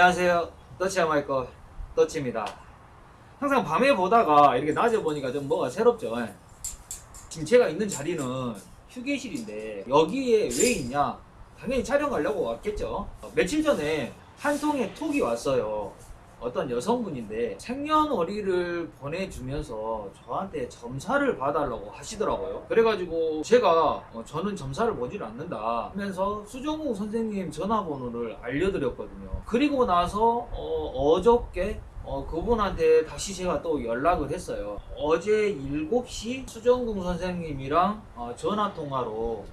안녕하세요. 더치 아마이거 더치입니다. 항상 밤에 보다가 이렇게 낮에 보니까 좀 뭐가 새롭죠. 예. 지금 제가 있는 자리는 휴게실인데 여기에 왜 있냐? 당연히 촬영 가려고 왔겠죠. 어, 며칠 전에 한 통의 톡이 왔어요. 어떤 여성분인데 생년월일을 보내주면서 저한테 점사를 봐달라고 하시더라고요. 그래가지고 제가 어, 저는 점사를 보질 않는다 하면서 수정우 선생님 전화번호를 알려드렸거든요. 그리고 나서 어, 저께 어, 그분한테 다시 제가 또 연락을 했어요. 어제 7시 수정궁 선생님이랑 어, 전화통화로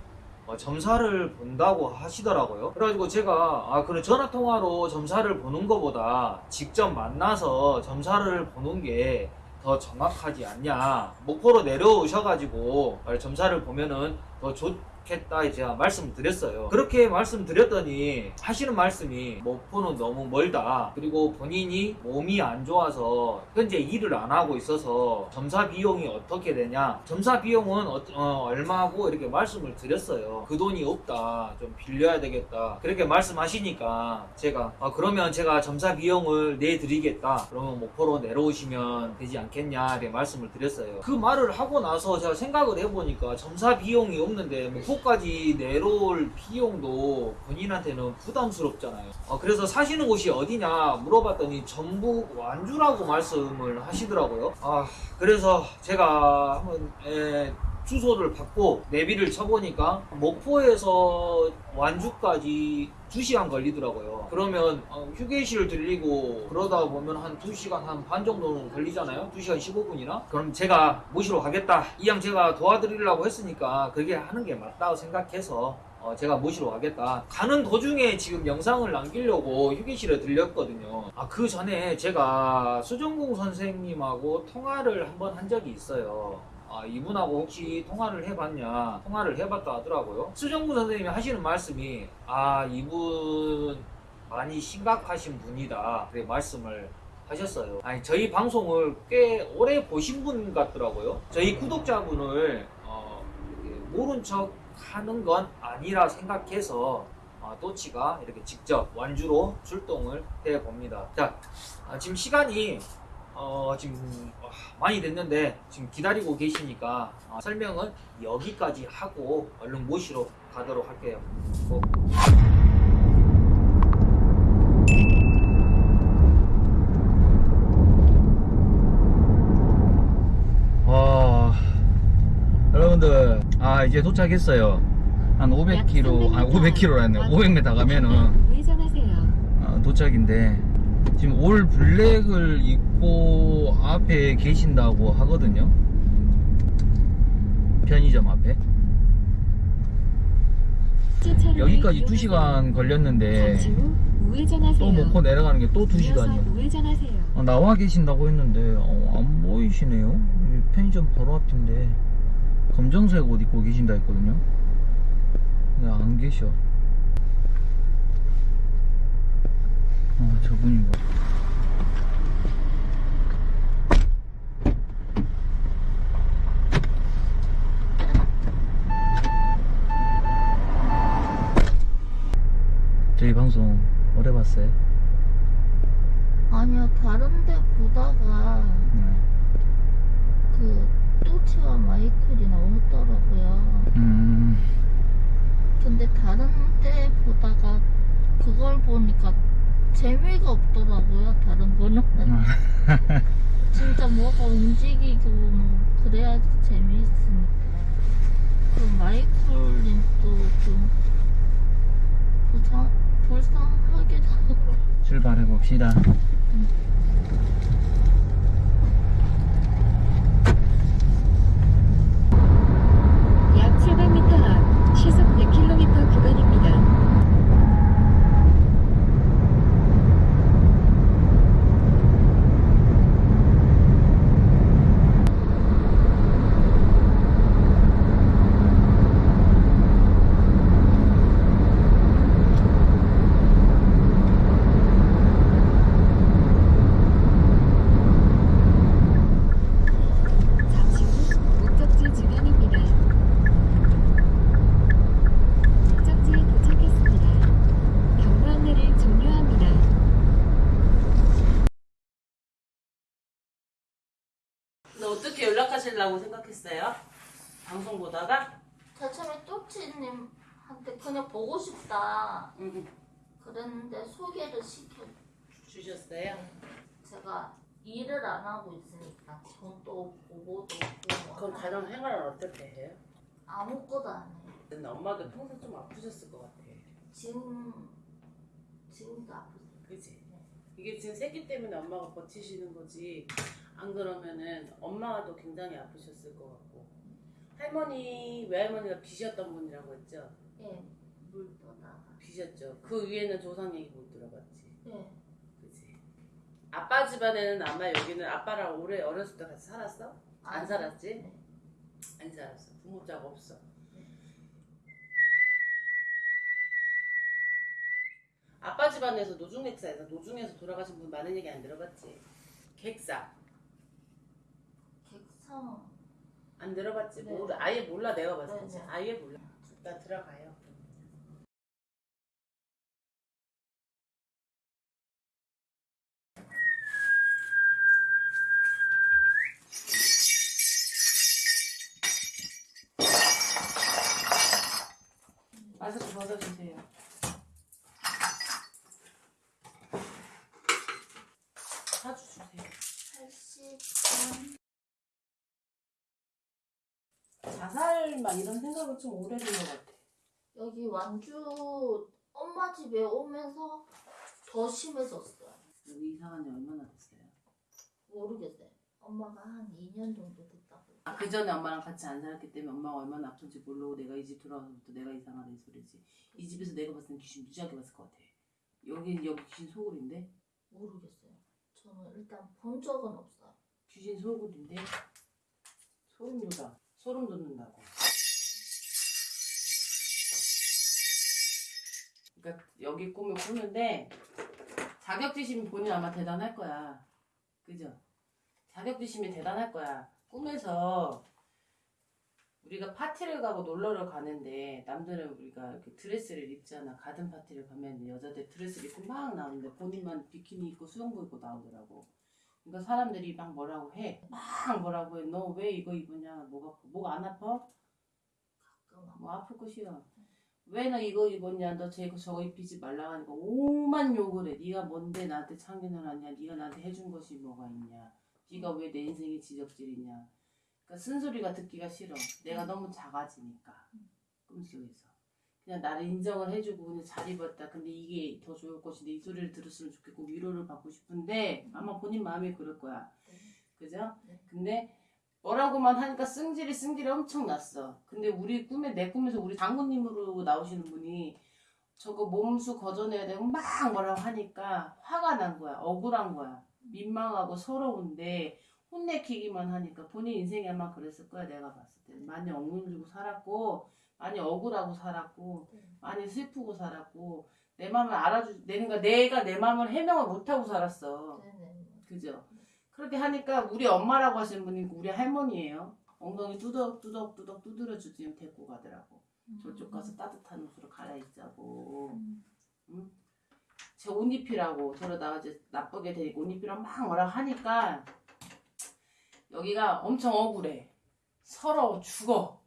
어, 점사를 본다고 하시더라고요. 그래가지고 제가 아 그래 전화 통화로 점사를 보는 것보다 직접 만나서 점사를 보는 게 더 정확하지 않냐. 목포로 내려오셔가지고 어, 점사를 보면은 더 좋 겠다 제가 말씀드렸어요. 그렇게 말씀드렸더니 하시는 말씀이 목포는 너무 멀다. 그리고 본인이 몸이 안 좋아서 현재 일을 안 하고 있어서 점사 비용이 어떻게 되냐. 점사 비용은 어, 어, 얼마고 이렇게 말씀을 드렸어요. 그 돈이 없다. 좀 빌려야 되겠다. 그렇게 말씀하시니까 제가 아, 그러면 제가 점사 비용을 내드리겠다. 그러면 목포로 내려오시면 되지 않겠냐. 이렇게 말씀을 드렸어요. 그 말을 하고 나서 제가 생각을 해보니까 점사 비용이 없는데 목포 까지 내려올 비용도 본인한테는 부담스럽잖아요. 어, 그래서 사시는 곳이 어디냐 물어봤더니 전북 완주라고 말씀을 하시더라고요. 아, 그래서 제가 한번 에, 주소를 받고 내비를 쳐보니까 목포에서 완주까지 2시간 걸리더라고요. 그러면 어, 휴게실 들리고 그러다 보면 한 2시간 한 반 정도는 걸리잖아요. 2시간 15분이나? 그럼 제가 모시러 가겠다. 이왕 제가 도와드리려고 했으니까 그게 하는 게 맞다고 생각해서 어, 제가 모시러 가겠다. 가는 도중에 지금 영상을 남기려고 휴게실에 들렸거든요. 아, 그 전에 제가 수정공 선생님하고 통화를 한번 한 적이 있어요. 아, 이분하고 혹시 통화를 해봤냐? 통화를 해봤다 하더라고요. 수정구 선생님이 하시는 말씀이, 아, 이분 많이 심각하신 분이다. 그렇게 말씀을 하셨어요. 아니, 저희 방송을 꽤 오래 보신 분 같더라고요. 저희 구독자분을, 어, 모른 척 하는 건 아니라 생각해서, 어, 또치가 이렇게 직접 완주로 출동을 해 봅니다. 자, 아, 지금 시간이 어, 지금 어, 많이 됐는데 지금 기다리고 계시니까 어, 설명은 여기까지 하고 얼른 모시러 가도록 할게요. 고. 와, 여러분들, 아, 이제 도착했어요. 한 500km, 아, 500km라네. 500m 가면은. 아, 도착인데 지금 올 블랙을 입고 앞에 계신다고 하거든요. 편의점 앞에. 여기까지 2시간 걸렸는데. 또 목포 내려가는 게또 이어서 2시간이요. 우회전하세요. 나와 계신다고 했는데 어, 안 보이시네요? 이 편의점 바로 앞인데. 검정색 옷 입고 계신다 했거든요. 근데 안 계셔 아 저분인가 저희 방송 오래 봤어요? 아니요, 다른 데 보다가 네. 그 또치와 마이클이 나오더라고요. 음, 근데 다른 데 보다가 그걸 보니까 재미가 없더라고요, 다른 거는. 진짜 뭐가 움직이고 뭐 그래야지 재미있으니까. 그 마이클님도 좀 불쌍, 불쌍하기도 하고. 출발해 봅시다. 약 연락하시려고 생각했어요? 방송 보다가? 제 처음에 또치님한테 그냥 보고 싶다 응, 그랬는데 소개를 시켜 주셨어요? 제가 일을 안 하고 있으니까 돈도 없고 뭐도 없고 그럼 가정 생활을 어떻게 해요? 아무것도 안 해요 근데 엄마도 평소 좀 아프셨을 것 같아. 지금 지금도 아프세요 그지? 이게 지금 새끼 때문에 엄마가 버티시는 거지. 안 그러면은 엄마도 굉장히 아프셨을 것 같고. 할머니, 외할머니가 빚었던 분이라고 했죠? 예물 떠다가 빚었죠. 그 위에는 조상 얘기 못 들어봤지. 예 그지? 아빠 집안에는 아마 여기는 아빠랑 오래 어렸을 때 같이 살았어? 안 살았지? 네. 안 살았어. 부모자가 없어. 아빠 집안에서 노중객사에서 노중에서 돌아가신 분 많은 얘기 안 들어봤지? 객사 객상 안 들어봤지? 네. 모르, 아예 몰라 내가 봤을 때 네, 네. 아예 몰라 일단 들어가요 막 이런 생각을 좀 오래 된 것 같아 여기 완주 엄마 집에 오면서 더 심해졌어요 여기 이사간 지 얼마나 됐어요? 모르겠어요 엄마가 한 2년 정도 됐다고 아, 그 전에 엄마랑 같이 안 살았기 때문에 엄마가 얼마나 아픈지 모르고 내가 이집 들어와서부터 내가 이상하다 이 소리지. 이 집에서 내가 봤을 땐 귀신 무지하게 봤을 것 같아. 여기 여기 귀신 소굴인데? 모르겠어요 저는 일단 본 적은 없어요 귀신 소굴인데? 소름 돋아. 소름 돋는다고. 그러니까 여기 꿈을 꾸는데 자격지심이 본인 아마 대단할 거야. 그죠? 자격지심이 대단할 거야. 꿈에서 우리가 파티를 가고 놀러를 가는데 남들은 우리가 이렇게 드레스를 입잖아. 가든 파티를 가면 여자들 드레스를 입고 막 나오는데 본인만 비키니 입고 수영복 입고 나오더라고. 그러니까 사람들이 막 뭐라고 해. 막 뭐라고 해. 너 왜 이거 입으냐? 뭐가 목안 아파? 가끔 뭐 아플 것이야. 왜 너 이거 입었냐? 너 저거 저거 입히지 말라 하니까 오만 욕을 해. 네가 뭔데 나한테 참견을 하냐? 네가 나한테 해준 것이 뭐가 있냐? 네가 왜 내 인생이 지적질이냐? 그러니까 쓴소리가 듣기가 싫어. 내가 너무 작아지니까 꿈속에서 그냥 나를 인정을 해주고 그냥 잘 입었다. 근데 이게 더 좋을 것인데 이 소리를 들었으면 좋겠고 위로를 받고 싶은데 아마 본인 마음이 그럴 거야. 그죠? 네. 근데 뭐라고만 하니까 승질이 승질이 엄청 났어. 근데 우리 꿈에 내 꿈에서 우리 장모님으로 나오시는 분이 저거 몸수 거저내야 되고 막 뭐라고 하니까 화가 난 거야. 억울한 거야. 민망하고 서러운데 혼내키기만 하니까 본인 인생이 아마 그랬을 거야. 내가 봤을 때 많이 억눌리고 살았고 많이 억울하고 살았고 네. 많이 슬프고 살았고 내 마음을 알아주 내가 내가 내 마음을 해명을 못하고 살았어. 네네 그죠? 그렇게 하니까 우리 엄마라고 하시는 분이 우리 할머니예요. 엉덩이 뚜덕 뚜덕 뚜덕 두드려 주지 데리고 가더라고. 저쪽 가서 따뜻한 옷으로 갈아입자고. 음. 제옷 입히라고 저러다가 이제 나쁘게 되니까 옷 입히라고 막 뭐라 하니까 여기가 엄청 억울해. 서러워 죽어.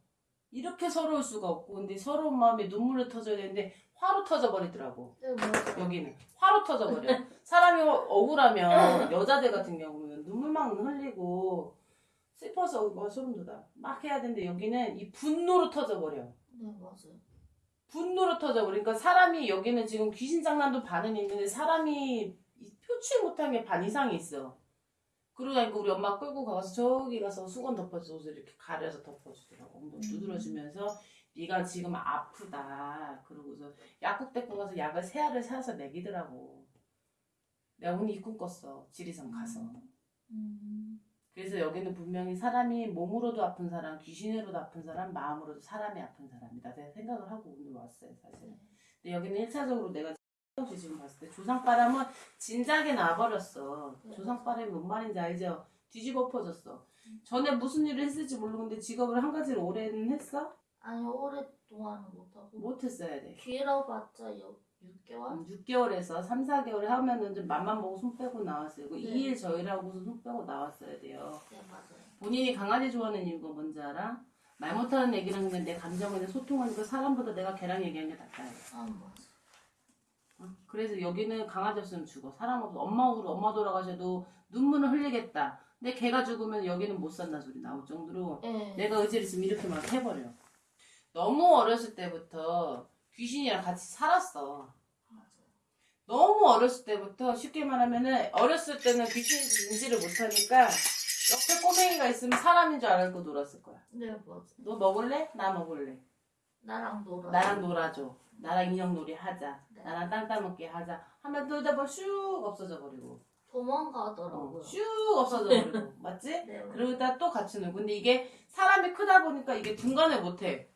이렇게 서러울 수가 없고 근데 서러운 마음에 눈물을 터져야 되는데 화로 터져 버리더라고. 네 여기는 화로 터져버려. 사람이 억울하면 여자들 같은 경우는 눈물 막 흘리고 슬퍼서 막 소름 돋아. 막 해야 되는데 여기는 이 분노로 터져버려. 네 맞아요 분노로 터져버려. 그러니까 사람이 여기는 지금 귀신 장난도 반은 있는데 사람이 이 표출 못한 게 반 이상이 있어. 그러니까 우리 엄마 끌고 가서 저기 가서 수건 덮어줘 옷을 이렇게 가려서 덮어주더라고. 엉덩이 음. 두드려주면서 네가 지금 아프다. 그러고서 약국 데리고 가서 약을 세 알을 사서 먹이더라고. 내가 오늘 이꿈 꿨어. 지리산 가서. 음. 그래서 여기는 분명히 사람이 몸으로도 아픈 사람, 귀신으로도 아픈 사람, 마음으로도 사람이 아픈 사람이다. 내가 생각을 하고 오늘 왔어요, 사실. 근데 여기는 1차적으로 내가 지금 봤을 때 조상바람은 진작에 나버렸어. 네. 조상바람이 뭔 말인지 알죠? 뒤집어 엎어졌어. 전에 무슨 일을 했을지 모르는데 직업을 한 가지를 오래는 했어? 아니 오랫동안은 못하고 못했어야 돼. 길어봤자 6개월? 6개월에서 3, 4개월에 하면은 좀 맘만 보고 손 빼고 나왔어요. 그 네. 2일 저일하고서 손 빼고 나왔어야 돼요. 네 맞아요 본인이 강아지 좋아하는 이유가 뭔지 알아? 말 못하는 애기랑 내 감정을 소통하니까 사람보다 내가 걔랑 얘기하는 게 낫다. 아 맞아. 어? 그래서 여기는 강아지 없으면 죽어. 사람 없어. 엄마 우리 엄마 돌아가셔도 눈물을 흘리겠다. 근데 걔가 죽으면 여기는 못 산다 소리 나올 정도로 예. 내가 의지를 있으면 이렇게 막 해버려. 너무 어렸을 때부터 귀신이랑 같이 살았어. 너무 어렸을 때부터 쉽게 말하면은 어렸을 때는 귀신인지 인지를 못하니까 옆에 꼬맹이가 있으면 사람인 줄 알고 놀았을 거야. 네 맞아. 너 먹을래? 나 먹을래. 나랑 놀아. 나랑 놀아줘. 나랑 인형놀이 하자. 네. 나랑 땅 따먹기 하자. 하면 놀다 보면 슉 없어져 버리고. 도망가더라고요. 어, 슉 없어져 버리고. 맞지? 네. 그러다 또 같이 놀고. 근데 이게 사람이 크다 보니까 이게 중간에 못해.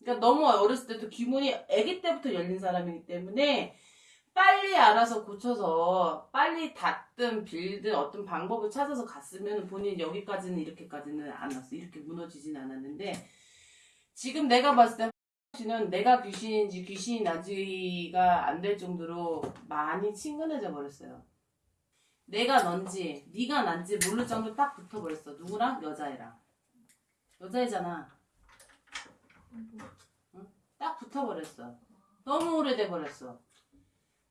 그러니까 너무 어렸을 때도 기분이 아기 때부터 열린 사람이기 때문에 빨리 알아서 고쳐서 빨리 닫든 빌든 어떤 방법을 찾아서 갔으면 본인 여기까지는 이렇게까지는 안 왔어. 이렇게 무너지진 않았는데 지금 내가 봤을 때 씨는 내가 귀신인지 귀신이 나지가 안 될 정도로 많이 친근해져 버렸어요. 내가 넌지 네가 난지 모를 정도 딱 붙어버렸어. 누구랑? 여자애랑. 여자애잖아. 응? 딱 붙어버렸어. 너무 오래돼 버렸어.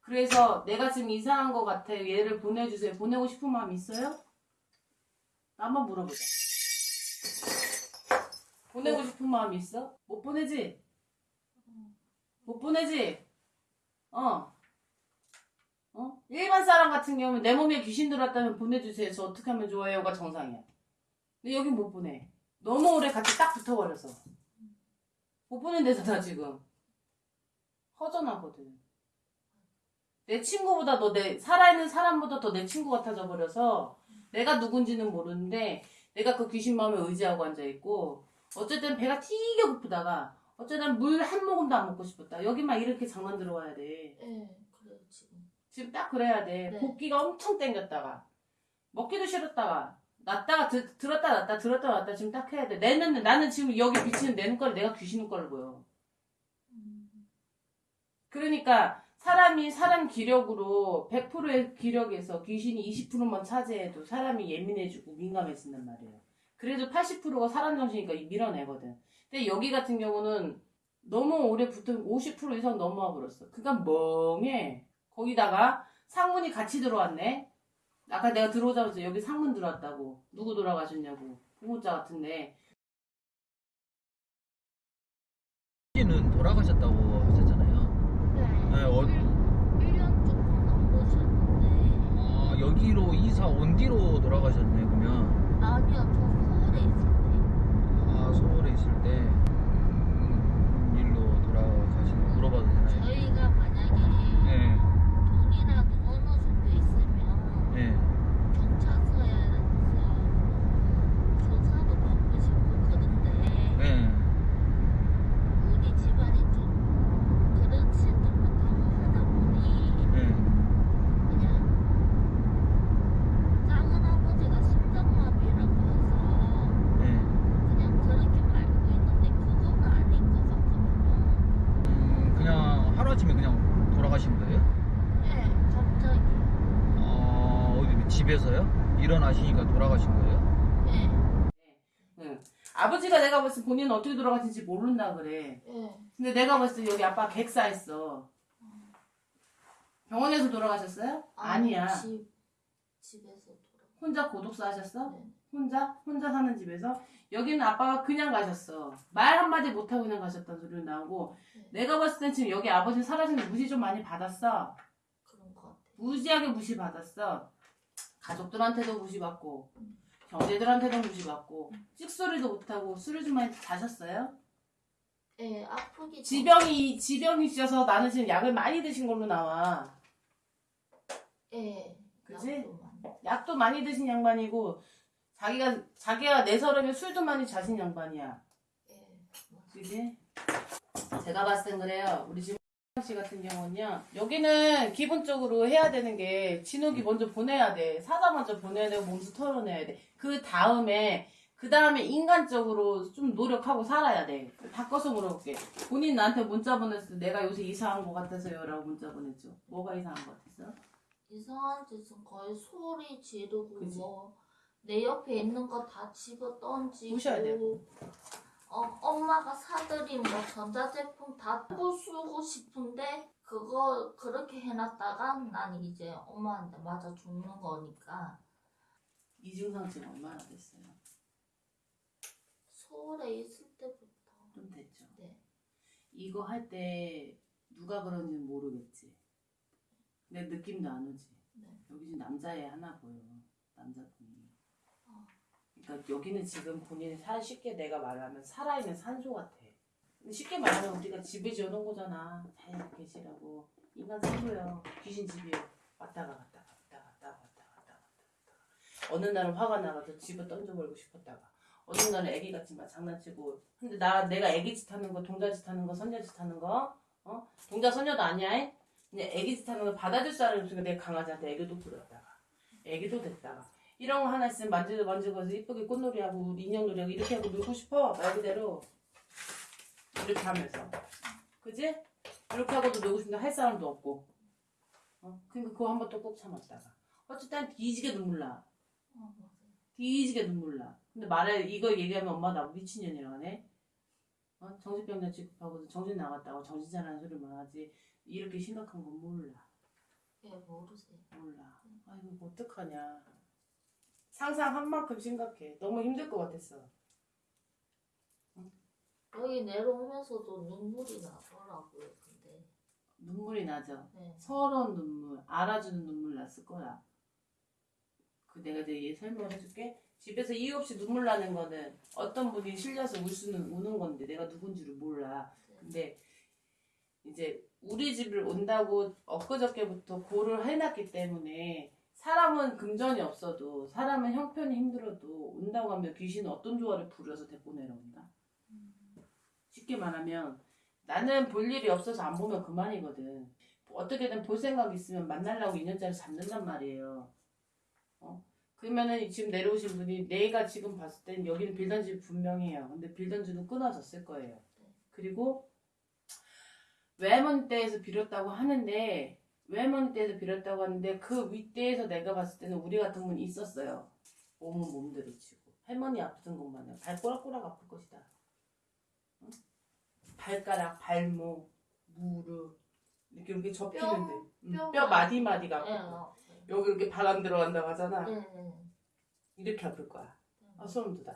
그래서 내가 지금 이상한 것 같아. 얘를 보내주세요. 보내고 싶은 마음 있어요? 나 한번 물어보자. 보내고 싶은 마음 있어? 못 보내지? 못 보내지? 어. 어? 일반 사람 같은 경우는 내 몸에 귀신 들어왔다면 보내주세요. 저 어떻게 하면 좋아요가 정상이야. 근데 여긴 못 보내. 너무 오래 같이 딱 붙어버려서. 못 보낸대잖아, 지금. 허전하거든. 내 친구보다 너 내, 살아있는 사람보다 더 내 친구 같아져 버려서 내가 누군지는 모르는데 내가 그 귀신 마음에 의지하고 앉아있고 어쨌든 배가 튀게 고프다가 어쨌든 물 한 모금도 안 먹고 싶었다. 여기만 이렇게 장난 들어와야 돼. 예. 그래요 지금. 지금 딱 그래야 돼. 네. 볶기가 엄청 땡겼다가 먹기도 싫었다가 놨다가 드, 들었다 놨다 들었다 놨다 지금 딱 해야 돼. 내 눈, 나는 지금 여기 비치는 내 눈깔이 내가 귀신 눈깔을 보여. 음. 그러니까 사람이 사람 기력으로 100%의 기력에서 귀신이 20%만 차지해도 사람이 예민해지고 민감해진단 말이에요. 그래도 80%가 사람 정신이니까 밀어내거든. 근데 여기 같은 경우는 너무 오래 붙어 50% 이상 넘어와 버렸어. 그러니까 멍해. 거기다가 상문이 같이 들어왔네. 아까 내가 들어오자마자 여기 상문 들어왔다고. 누구 돌아가셨냐고. 부모자 같은데. 씨는 돌아가셨다고 하셨잖아요. 네. 네, 어- 1년 조금 넘으셨는데 아, 여기로 이사 온 뒤로 돌아가셨네, 그러면. 아니요 저 서울에 있을 때 아, 서울에 있을 때. 음, 일로 돌아가신 거 물어봐도 되나요? 저희가 만약에 네, 돈이라도 어느 정도 있으면 네. 경찰서에서 조사도 받고 싶고 그런데 네. 우리 집안이 좀 그렇지도 못하고 하다 보니 네. 그냥 작은 아버지가 심장마비라고 해서 네. 그냥 그렇게 알고 있는데 그건 아닌 것 같거든요. 음, 그냥 하루아침에 그냥 돌아가신 거예요? 네, 갑자기. 어, 어디 집에서요? 일어나시니까 돌아가신 거예요? 네, 응. 아버지가 내가 봤을 때 본인은 어떻게 돌아가신지 모른다 그래. 네. 근데 내가 봤을 때 여기 아빠 객사했어. 병원에서 돌아가셨어요? 아니야. 집, 집에서 돌아. 혼자 고독사 하셨어? 네. 혼자? 혼자 사는 집에서? 여기는 아빠가 그냥 가셨어. 말 한마디 못하고 그냥 가셨다는 소리 나오고, 네. 내가 봤을 땐 지금 여기 아버지 사라지는 무시 좀 많이 받았어. 그런 것 같아. 무지하게 무시받았어. 가족들한테도 무시받고, 형제들한테도 무시받고, 찍소리도 못하고, 술을 좀 많이 자셨어요? 네, 아프기 전- 지병이, 지병이 있어서 나는 지금 약을 많이 드신 걸로 나와. 네. 그지? 약도 많이. 약도 많이 드신 양반이고, 자기가, 자기가 내서름에 술도 많이 자신 양반이야. 네. 그지? 제가 봤을 땐 그래요. 우리 지금 씨 같은 경우는요. 여기는 기본적으로 해야 되는 게 진욱이 먼저 보내야 돼. 사자 먼저 보내야 되고 몸소 털어내야 돼. 그 다음에 그 다음에 인간적으로 좀 노력하고 살아야 돼. 바꿔서 물어볼게. 본인 나한테 문자 보냈을 때 내가 요새 이상한 것 같아서요 라고 문자 보냈죠. 뭐가 이상한 것 같았어? 이상한 짓은 거의 소리 지르고? 뭐 내 옆에 있는 거 다 집어 던지고 부셔야 돼요. 어, 엄마가 사들인 뭐 전자제품 다 부수고 싶은데 그거 그렇게 해놨다가 난 이제 엄마한테 맞아 죽는 거니까 이중상 지금 얼마나 됐어요? 서울에 있을 때부터 좀 됐죠. 네. 이거 할 때 누가 그런지 모르겠지. 내 느낌도 안 오지. 네. 여기 지금 남자애 하나 보여. 남자분이. 어. 그러니까 여기는 지금 본인이 살 쉽게 내가 말하면 살아있는 산소 같아. 쉽게 말하면 우리가 집을 지어놓은 거잖아. 자연히 계시라고. 인간 산소예요. 귀신 집이에요. 왔다가 갔다가 왔다가 갔다가 왔다가 갔다가 왔다가 어느 날은 화가 나가서 집을 던져버리고 싶었다가 어느 날은 애기 같지만 장난치고 근데 나 내가 애기 짓 하는 거 동자 짓 하는 거 선녀 짓 하는 거 어? 동자 선녀도 아니야 이? 근데 애기 짓 하는 거 받아줄 사람이 없으니까 내가 강아지한테 애교도 부렸다가 애기도 됐다가 이런 거 하나 있으면 만지고 만지고 해서 이쁘게 꽃놀이하고 인형놀이하고 이렇게 하고 놀고 싶어 말 그대로 이렇게 하면서 그지? 이렇게 하고도 놀고 싶은데 할 사람도 없고 어? 그러니까 그거 한 번또꾹 참았다가 어쨌든 뒤지게 눈물 나 어, 맞아요. 뒤지게 눈물 나 근데 말해 이거 얘기하면 엄마 나 미친년이라고 하네 어? 정신병자 취급하고 정신 나갔다고 정신 차리는 소리만 하지 이렇게 심각한 건 몰라 예, 모르세요. 몰라. 아이고 뭐 어떡하냐. 상상한 만큼 심각해. 너무 힘들 것 같았어. 여기 내려오면서도 눈물이 나더라고요. 근데 눈물이 나죠. 네. 서러운 눈물, 알아주는 눈물 났을 거야. 그 내가 이제 얘 설명을 해줄게. 집에서 이유 없이 눈물 나는 거는 어떤 분이 실려서 울 수는 우는 건데 내가 누군지를 몰라. 근데 이제 우리 집을 온다고 엊그저께부터 고를 해놨기 때문에 사람은 금전이 없어도 사람은 형편이 힘들어도 온다고 하면 귀신은 어떤 조화를 부려서 데리고 내려온다. 쉽게 말하면 나는 볼 일이 없어서 안 보면 그만이거든. 어떻게든 볼 생각 있으면 만나려고 인연자를 잡는단 말이에요. 어? 그러면은 지금 내려오신 분이 내가 지금 봤을 땐 여기는 빌던 집 분명해요. 근데 빌던 집은 끊어졌을 거예요. 그리고 외할머니 때에서 빌었다고 하는데 외할머니 때에서 빌었다고 하는데 그 윗대에서 내가 봤을 때는 우리 같은 분이 있었어요. 몸은 몸대로 치고 할머니 아프던 것만은 발 꼬락꼬락 아플 것이다. 응? 발가락, 발목, 무릎 이렇게 이렇게 접히는데 응, 뼈뼈 마디 마디가 네, 아프고 어, 여기 이렇게 바람 들어간다고 하잖아. 네, 네. 이렇게 아플 거야. 네. 아 소름 돋아.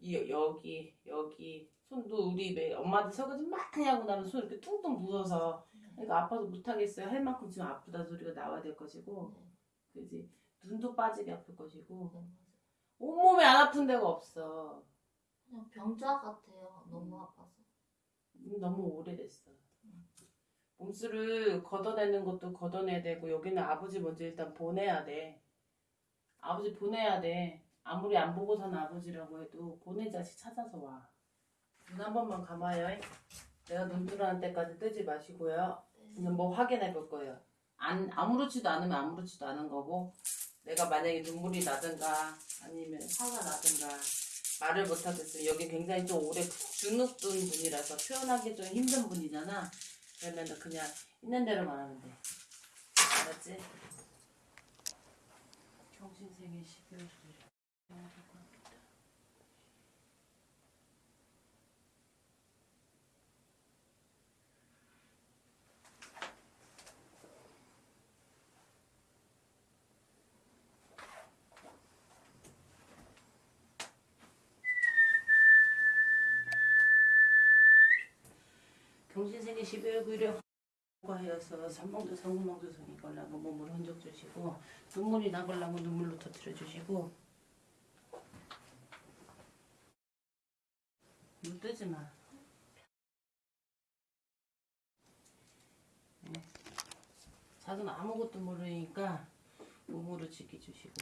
이 여기 여기 손도 우리 왜 엄마들 설거지 많이 하고 나면 손 이렇게 퉁퉁 부어서 그러니까 아파서 못 하겠어요. 할 만큼 지금 아프다 소리가 나와야 될 것이고, 네, 그지? 눈도 빠지게 아플 것이고. 온몸에 안 아픈 데가 없어. 그냥 병자 같아요. 너무 음. 아파서. 음, 너무 오래됐어. 몸수를 걷어내는 것도 걷어내야 되고 여기는 아버지 먼저 일단 보내야 돼. 아버지 보내야 돼. 아무리 안 보고 사는 아버지라고 해도 보내 자식 찾아서 와. 눈 한 번만 감아요. 내가 눈 뜨라는 때까지 뜨지 마시고요. 네. 그냥 뭐 확인해 볼 거예요. 안 아무렇지도 않으면 아무렇지도 않은 거고 내가 만약에 눈물이 나든가 아니면 화가 나든가 말을 못 하겠어요. 여기 굉장히 좀 오래 주눅 든 분이라서 표현하기 좀 힘든 분이잖아. 그러면 그냥 있는 대로 말하면 돼. 알았지? 경신생의 12월 12월 9일에 과하여서 삼봉도 성구망도 성이 걸라고 몸을 흔적 주시고 눈물이 나걸라고 눈물로 터뜨려 주시고 눈 뜨지 마. 네. 자기는 아무것도 모르니까 몸으로 지켜주시고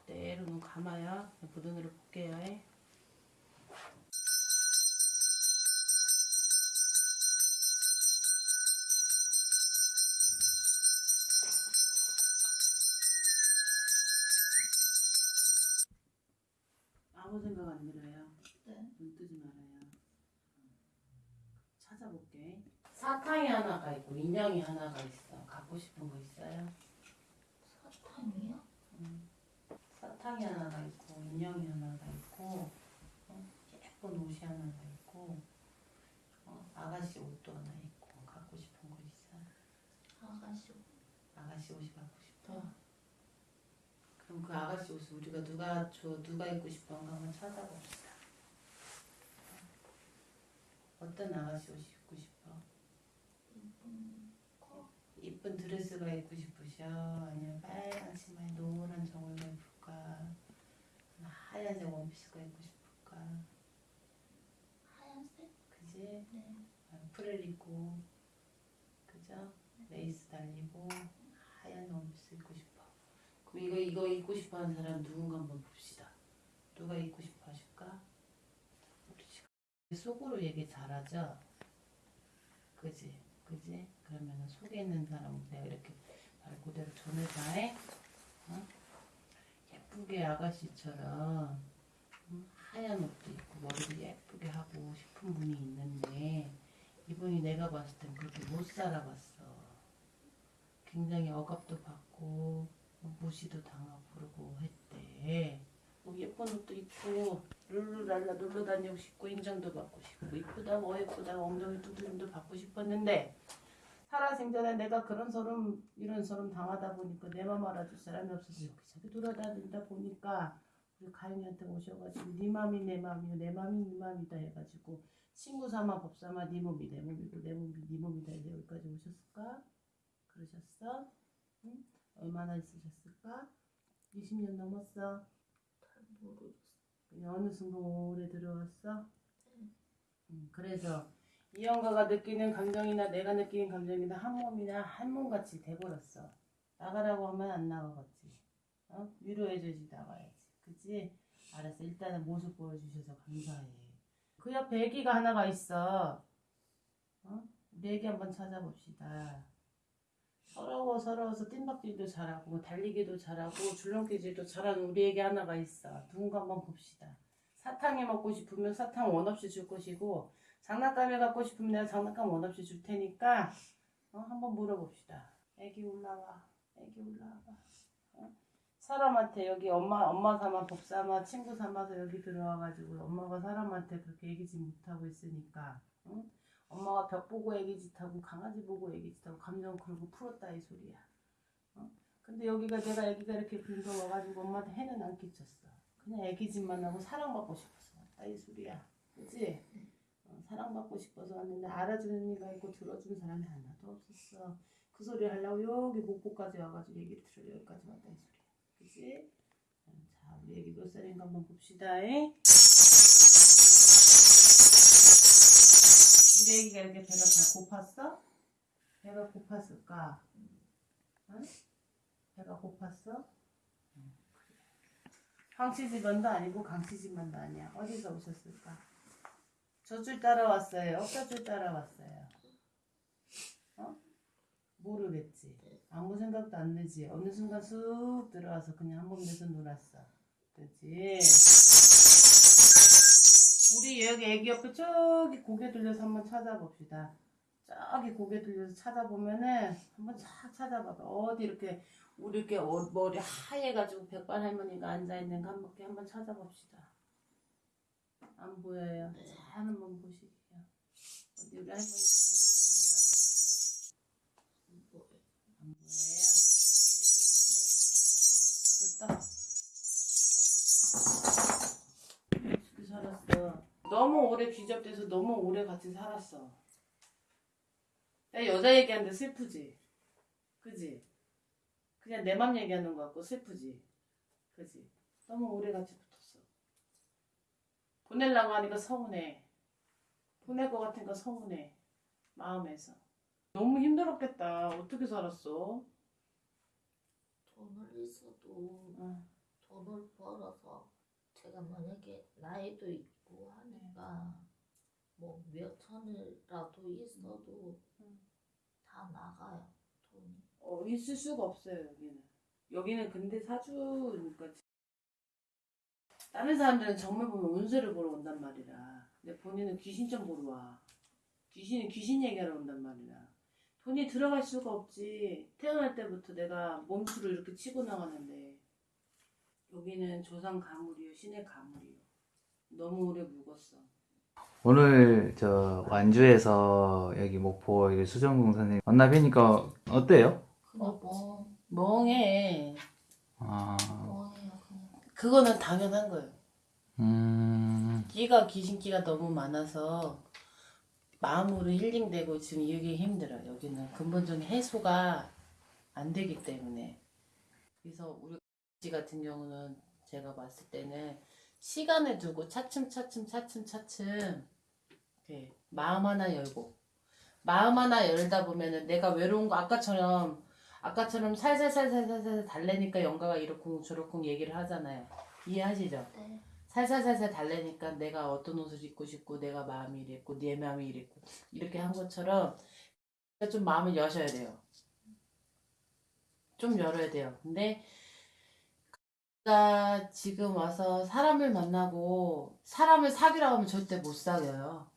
그대로 눈 감아요. 그 눈으로 볼게요. 아무 생각 안 들어요. 네. 눈 뜨지 말아요. 찾아볼게. 사탕이 하나가 있고 인형이 하나가 있어. 갖고 싶은 거 있어요? 사탕이요? 사탕이 하나가 있고 인형이 하나가 있고 어? 예쁜 옷이 하나가 있고 어? 아가씨 옷도 하나 있고 갖고 싶은 거 있어? 아가씨 아가씨 옷이 갖고 싶어? 그럼 그 아가씨 옷을 우리가 누가 줘 누가 입고 싶어 한가 한번 찾아봅시다. 어떤 아가씨 옷이 입고 싶어? 이쁜 드레스가 입고 싶으셔? 아니면 빨간 치마에 노란 저울가 입을까? 하얀색 원피스가 입고 싶을까? 하얀색 그지? 네 아, 프릴 입고 그죠? 레이스 달리고 하얀 원피스 입고 싶어. 그럼 이거 이거 입고 싶어하는 사람 누군가 한번 봅시다. 누가 입고 싶어 하실까? 우리 지금 속으로 얘기 잘하죠? 그지? 그지? 그러면 속에 있는 사람 내가 이렇게 말 그대로 전해자에 어? 예쁘게 아가씨처럼 음, 하얀 옷도 입고 머리도 예쁘게 하고 싶은 분이 있는데 이분이 내가 봤을 땐 그렇게 못 살아봤어. 굉장히 억압도 받고 뭐 무시도 당하고 그러고 했대. 뭐 예쁜 옷도 입고 룰루랄라 놀러 다니고 싶고 인정도 받고 싶고 이쁘다고 어 예쁘다고 엉덩이 두드림도 받고 싶었는데 살아생전에 내가 그런 소름 이런 소름 당하다 보니까 내 맘 알아줄 사람이 없어서 여기저기 돌아다니다 보니까 우리 가인이한테 오셔가지고 네 맘이 내 맘이요 내 맘이 네 맘이다 해가지고 친구 삼아 법 삼아 네 몸이 내 몸이고 내 몸이 네 몸이다 해서 여기까지 오셨을까? 그러셨어? 응? 얼마나 있으셨을까? 20년 넘었어? 잘 모르겠어 그냥 어느 순간 오래 들어왔어? 음, 그래서 이 영가가 느끼는 감정이나 내가 느끼는 감정이나 한 몸이나 한 몸같이 돼버렸어. 나가라고 하면 안 나가겠지. 어? 위로해줘야지 나가야지. 그치? 알았어. 일단은 모습 보여주셔서 감사해. 그 옆에 애기가 하나가 있어. 어? 우리 애기 한번 찾아봅시다. 서러워 서러워서 뜀박질도 잘하고 달리기도 잘하고 줄넘기질도 잘하는 우리 애기 하나가 있어. 누군가 한번 봅시다. 사탕이 먹고 싶으면 사탕 원 없이 줄 것이고 장난감을 갖고 싶으면 내가 장난감 원 없이 줄 테니까 어, 한번 물어봅시다. 애기 올라와. 애기 올라와봐. 어? 사람한테 여기 엄마 엄마 삼아 법 삼아 친구 삼아서 여기 들어와가지고 엄마가 사람한테 그렇게 얘기지 못하고 있으니까 응? 엄마가 벽 보고 애기 짓하고 강아지 보고 애기 짓하고 감정 그러고 풀었다 이 소리야. 어? 근데 여기가 내가 애기가 이렇게 긁어 와가지고 엄마한테 해는 안 끼쳤어. 그냥 애기 짓만 하고 사랑받고 싶어서 왔다 이 소리야. 그치? 어, 사랑받고 싶어서 왔는데 알아주는 이가 있고 들어주는 사람이 하나도 없었어. 그 소리 하려고 여기 목포까지 와가지고 얘기를 들으려 여기까지 왔다 이 소리야. 그치? 어, 자, 우리 애기 몇 살인가 한번 봅시다. 잉? 애기가 이렇게 배가 다 고팠어? 배가 고팠을까? 응? 배가 고팠어? 황치집만도 아니고 강치집만도 아니야. 어디서 오셨을까? 저줄 따라왔어요. 어디줄 따라왔어요? 어? 모르겠지. 아무 생각도 안 들지. 어느 순간 쑥 들어와서 그냥 한 번 내서 놀았어. 그치? 우리 여기 애기 옆에 저기 고개 들려서 한번 찾아봅시다. 저기 고개 들려서 찾아보면은 한번 쫙 찾아봐봐. 어디 이렇게 우리 이렇게 어- 머리 하얘가지고 백발 할머니가 앉아있는 거 한번 한번 찾아봅시다. 안 보여요. 잘 한번 보시게요. 어디 우리 할머니 어 너무 오래 귀접돼서 너무 오래 같이 살았어. 야, 여자 얘기하는데 슬프지? 그지? 그냥 내 맘 얘기하는 것 같고 슬프지? 그지? 너무 오래 같이 붙었어. 보내려고 하니까 서운해. 보낼 것 같으니까 서운해. 마음에서. 너무 힘들었겠다. 어떻게 살았어? 돈을 있어도 어. 돈을 벌어서 제가 만약에 나이도 있고 하니까 뭐몇 천이라도 있어도 음. 다 나가요 돈이 어, 있을 수가 없어요, 여기는. 여기는 근데 사주니까. 다른 사람들은 정말 보면 운세를 보러 온단 말이라. 근데 본인은 귀신 좀 보러 와. 귀신은 귀신 얘기하러 온단 말이라. 돈이 들어갈 수가 없지. 태어날 때부터 내가 몸수를 이렇게 치고 나가는데. 여기는 조상 가물이요, 신의 가물이요. 너무 오래 묵었어. 오늘 저 완주에서 여기 목포 여기 수정공 선생님 만나 뵈니까 어때요? 그냥 뭐 멍해. 아, 그냥. 그거는 당연한 거예요. 음, 끼가 귀신기가 너무 많아서 마음으로 힐링되고 지금 이게 힘들어요. 여기는 근본적인 해소가 안 되기 때문에 그래서 우리 씨 같은 경우는 제가 봤을 때는 시간을 두고 차츰 차츰 차츰 차츰 이렇게 마음 하나 열고 마음 하나 열다 보면은 내가 외로운 거 아까처럼 아까처럼 살살살살살살 달래니까 영가가 이렇고 저렇고 얘기를 하잖아요. 이해하시죠? 네. 살살살살 달래니까 내가 어떤 옷을 입고 싶고 내가 마음이 이랬고 내 마음이 이랬고 이렇게 한 것처럼 좀 마음을 여셔야 돼요. 좀 열어야 돼요. 근데 가 지금 와서 사람을 만나고 사람을 사귀라 하면 절대 못 사귀어요.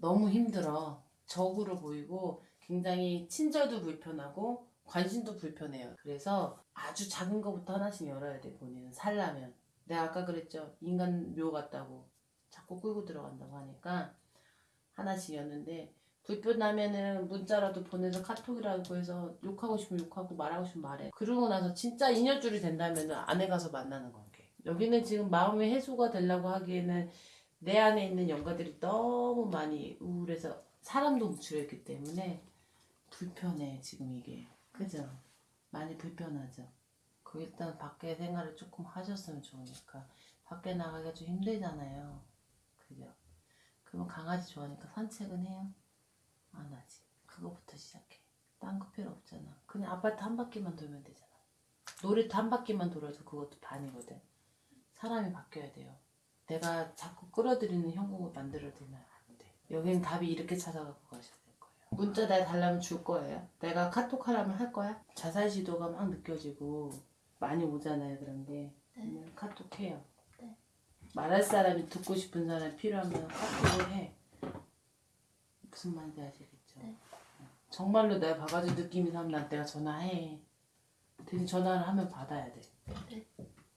너무 힘들어. 적으로 보이고 굉장히 친절도 불편하고 관심도 불편해요. 그래서 아주 작은 것부터 하나씩 열어야 돼 본인은 살라면. 내가 아까 그랬죠. 인간 묘 같다고 자꾸 끌고 들어간다고 하니까 하나씩 였는데 불편하면은 문자라도 보내서 카톡이라고 해서 욕하고 싶으면 욕하고 말하고 싶으면 말해. 그러고 나서 진짜 인연줄이 된다면은 안에 가서 만나는 관계. 여기는 지금 마음의 해소가 되려고 하기에는 내 안에 있는 영가들이 너무 많이 우울해서 사람도 뭉치려 있기 때문에 불편해 지금 이게. 그죠? 많이 불편하죠. 그 일단 밖에 생활을 조금 하셨으면 좋으니까 밖에 나가기가 좀 힘들잖아요. 그죠? 그러면 강아지 좋아하니까 산책은 해요? 안 하지. 그거부터 시작해. 딴 거 필요 없잖아. 그냥 아파트 한 바퀴만 돌면 되잖아. 놀이터 한 바퀴만 돌아도 그것도 반이거든. 사람이 바뀌어야 돼요. 내가 자꾸 끌어들이는 형국을 만들어두면 안 돼. 여기는 답이 이렇게 찾아갖고 가셔야 될 거예요. 문자 내가 달라면 줄 거예요. 내가 카톡 하라면 할 거야. 자살 시도가 막 느껴지고 많이 오잖아요. 그런 게. 그러면 카톡 해요. 네. 말할 사람이 듣고 싶은 사람이 필요하면 카톡을 해. 무슨 말인지 아시겠죠? 네. 정말로 내가 봐가지고 느낌이 사면 난 내가 전화해. 대신 전화를 하면 받아야 돼. 네.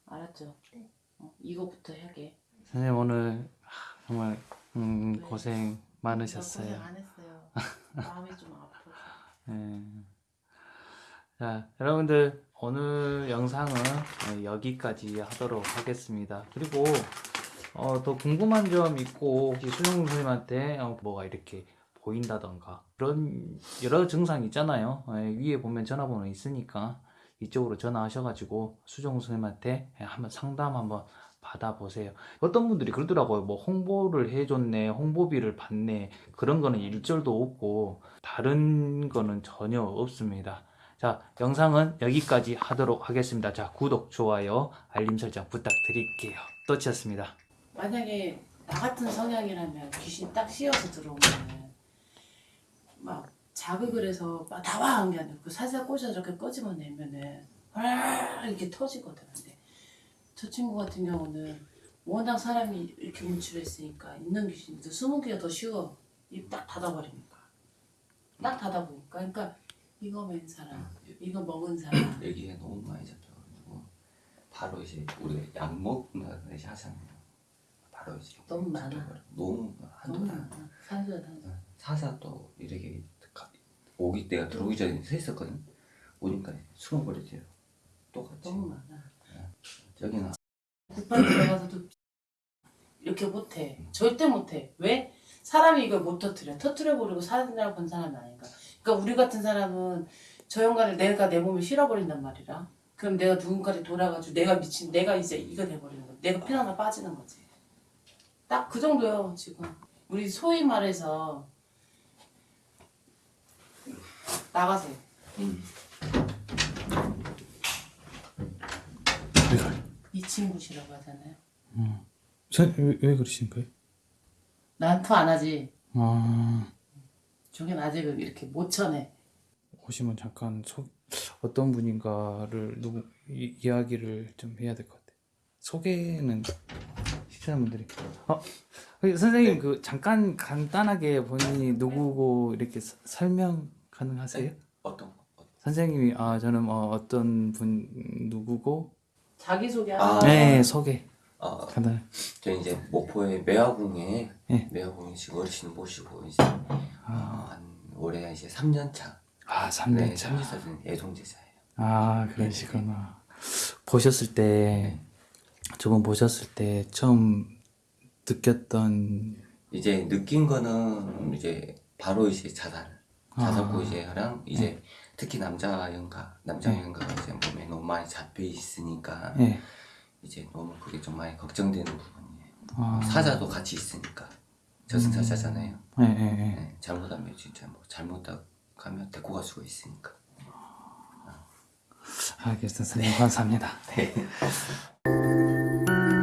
알았죠? 네. 어, 이거부터 하게. 선생님 오늘 하, 정말 음, 네. 고생 나 많으셨어요. 고생 안 했어요. 마음이 좀 아파서. 예. 자, 여러분들 오늘 영상은 어, 여기까지 하도록 하겠습니다. 그리고 어, 더 궁금한 점 있고 혹시 수정 선생님한테 어, 뭐가 이렇게 보인다던가 그런 여러 증상 있잖아요. 예, 위에 보면 전화번호 있으니까 이쪽으로 전화하셔가지고 수정 선생님한테 예, 한번 상담 한번 받아보세요. 어떤 분들이 그러더라고요. 뭐 홍보를 해줬네, 홍보비를 받네 그런 거는 일절도 없고 다른 거는 전혀 없습니다. 자, 영상은 여기까지 하도록 하겠습니다. 자, 구독, 좋아요, 알림 설정 부탁드릴게요. 또치였습니다. 만약에 나 같은 성향이라면 귀신 딱 씌어서 들어오면 막 자극을 해서 막 나와 한게 아니고 그 살살 꽂아서 이렇게 꺼집어 내면은 와 이렇게 터지거든. 저 친구 같은 경우는 워낙 사람이 이렇게 있으니까 있는 귀신이 더 숨은 기가 더 쉬워. 입 딱 닫아버리니까. 딱 닫아보니까. 그러니까 이거 맨 사람, 이거 먹은 사람. 여기에 너무 많이 잡혀가지고 바로 이제 우리가 약 먹는다는 듯이 하잖아요. 바로 이제 너무 많아. 잡혀버려. 너무 한두 달. 많아. 산소야 산소. 사사도 이렇게 가- 오기 때가 들어오기 전에 서 있었거든. 오니까 숨어버리세요. 똑같이. 너무 많아. 여기는 국밥 들어가서도 이렇게 못해. 절대 못해. 왜? 사람이 이걸 못 터트려. 터트려 버리고 사느라고 본 사람이 아닌가. 그러니까 우리 같은 사람은 저 영가를 내가 내 몸에 실어버린단 말이라. 그럼 내가 누군가를 돌아가지고 내가 미친 내가 이제 이거 돼버리는 거야. 내가 피 하나 빠지는 거지. 딱 그 정도요 지금. 우리 소위 말해서 나가세요. 이 친구시라고 하잖아요. 왜, 왜 그러신 거예요? 난투 안 하지. 아, 저긴 아직 이렇게 못 쳐내. 오시면 잠깐 소, 어떤 분인가를 누구 이, 이야기를 좀 해야 될 것 같아요. 소개는 시청자분들이. 어, 그 선생님 그 잠깐 간단하게 본인이 누구고 이렇게 서- 설명 가능하세요? 어떤 거? 어떤 선생님이 아 저는 뭐 어떤 분 누구고 자기소개 아. 네 소개 어, 간단 저 이제 목포의 매화궁에 네. 매화궁에 지금 어르신 모시고 이제 어, 한 올해 이제 3년 차. 아 네, 3년 차. 애동제자예요. 아 그러시구나 보셨을 때 저번 보셨을 때 처음 느꼈던 이제 느낀 거는 이제 바로 이제 자살, 자살 아. 고지랑 이제 특히 남자 연가, 남자 연가가 이제 몸에 너무 많이 잡혀 있으니까 예 이제 너무 그게 좀 많이 걱정되는 부분이에요. 아. 사자도 같이 있으니까 저승사자잖아요. 예, 예, 예. 네, 잘못하면 진짜 뭐 잘못하면 데리고 갈 수가 있으니까. 알겠습니다 선생님 감사합니다 네.